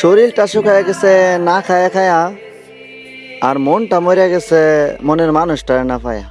শরীরটা শুকায় গেছে না খায়া খায়া আর মনটা মরে গেছে মনের মানুষটা না পায়া।